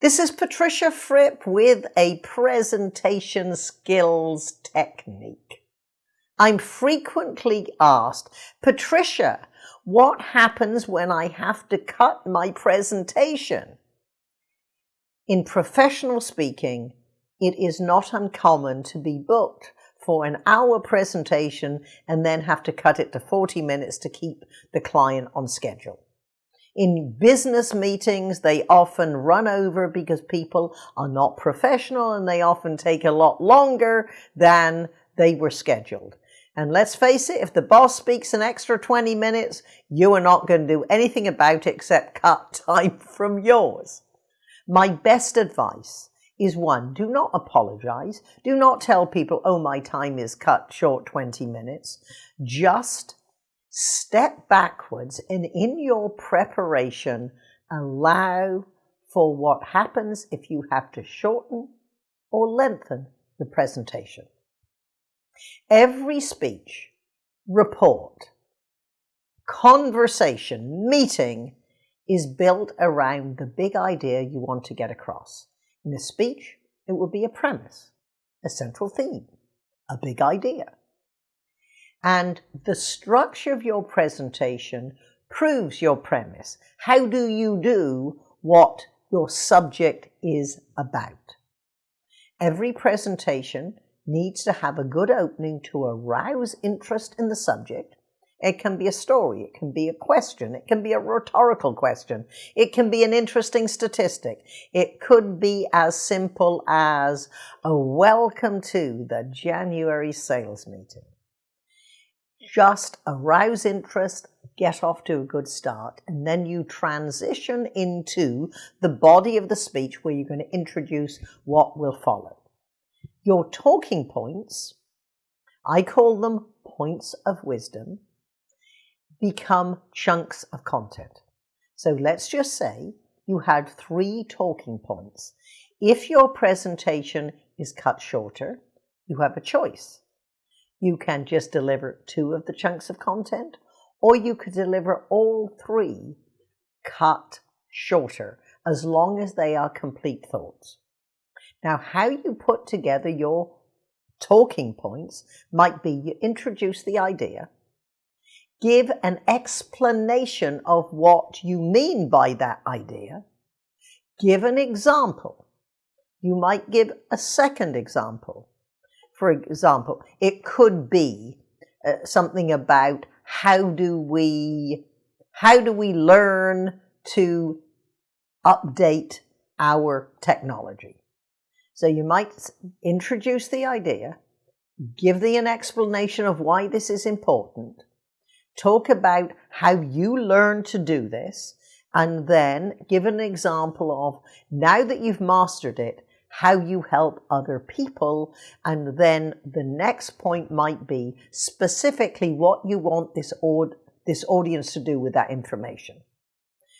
This is Patricia Fripp with a presentation skills technique. I'm frequently asked, Patricia, what happens when I have to cut my presentation? In professional speaking, it is not uncommon to be booked for an hour presentation and then have to cut it to 40 minutes to keep the client on schedule. In business meetings, they often run over because people are not professional and they often take a lot longer than they were scheduled. And let's face it, if the boss speaks an extra 20 minutes, you are not going to do anything about it except cut time from yours. My best advice is one, do not apologize. Do not tell people, oh, my time is cut short 20 minutes. Just step backwards and in your preparation, allow for what happens if you have to shorten or lengthen the presentation. Every speech, report, conversation, meeting is built around the big idea you want to get across. In a speech, it would be a premise, a central theme, a big idea. And the structure of your presentation proves your premise. How do you do what your subject is about? Every presentation needs to have a good opening to arouse interest in the subject. It can be a story, it can be a question, it can be a rhetorical question, it can be an interesting statistic, it could be as simple as a welcome to the January sales meeting just arouse interest, get off to a good start, and then you transition into the body of the speech where you're going to introduce what will follow. Your talking points, I call them points of wisdom, become chunks of content. So let's just say you had three talking points. If your presentation is cut shorter, you have a choice you can just deliver two of the chunks of content, or you could deliver all three cut shorter, as long as they are complete thoughts. Now, how you put together your talking points might be you introduce the idea, give an explanation of what you mean by that idea, give an example. You might give a second example for example, it could be uh, something about how do we how do we learn to update our technology. So you might introduce the idea, give the an explanation of why this is important, talk about how you learn to do this, and then give an example of now that you've mastered it, how you help other people. And then the next point might be specifically what you want this, aud- this audience to do with that information.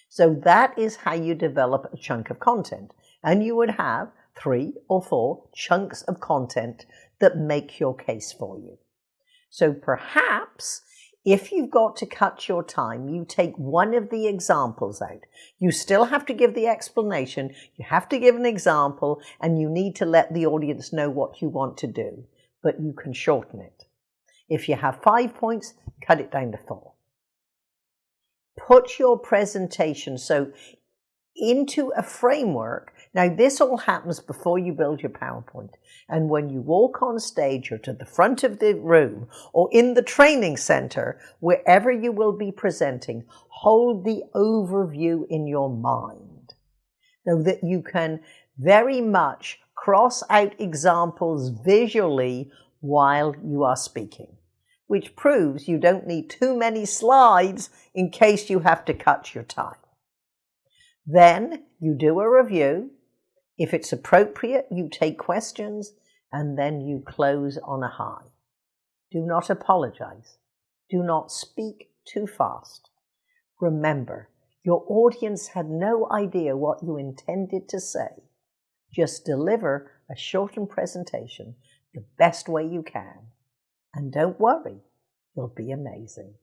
So that is how you develop a chunk of content. And you would have three or four chunks of content that make your case for you. So perhaps if you've got to cut your time, you take one of the examples out. You still have to give the explanation, you have to give an example, and you need to let the audience know what you want to do, but you can shorten it. If you have five points, cut it down to four. Put your presentation so into a framework now, this all happens before you build your PowerPoint. And when you walk on stage or to the front of the room or in the training center, wherever you will be presenting, hold the overview in your mind so that you can very much cross out examples visually while you are speaking, which proves you don't need too many slides in case you have to cut your time. Then you do a review if it's appropriate, you take questions and then you close on a high. Do not apologize. Do not speak too fast. Remember, your audience had no idea what you intended to say. Just deliver a shortened presentation the best way you can. And don't worry, you'll be amazing.